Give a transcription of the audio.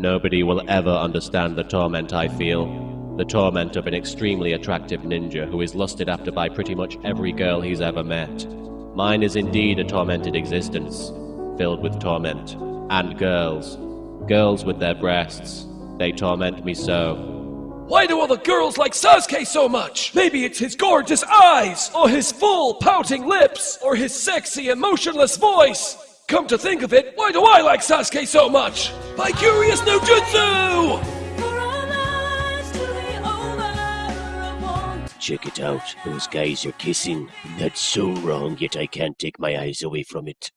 Nobody will ever understand the torment I feel. The torment of an extremely attractive ninja who is lusted after by pretty much every girl he's ever met. Mine is indeed a tormented existence, filled with torment. And girls. Girls with their breasts. They torment me so. Why do all the girls like Sasuke so much? Maybe it's his gorgeous eyes, or his full pouting lips, or his sexy emotionless voice. Come to think of it, why do I like Sasuke so much? By curious no jutsu! Check it out. Those guys are kissing. That's so wrong, yet I can't take my eyes away from it.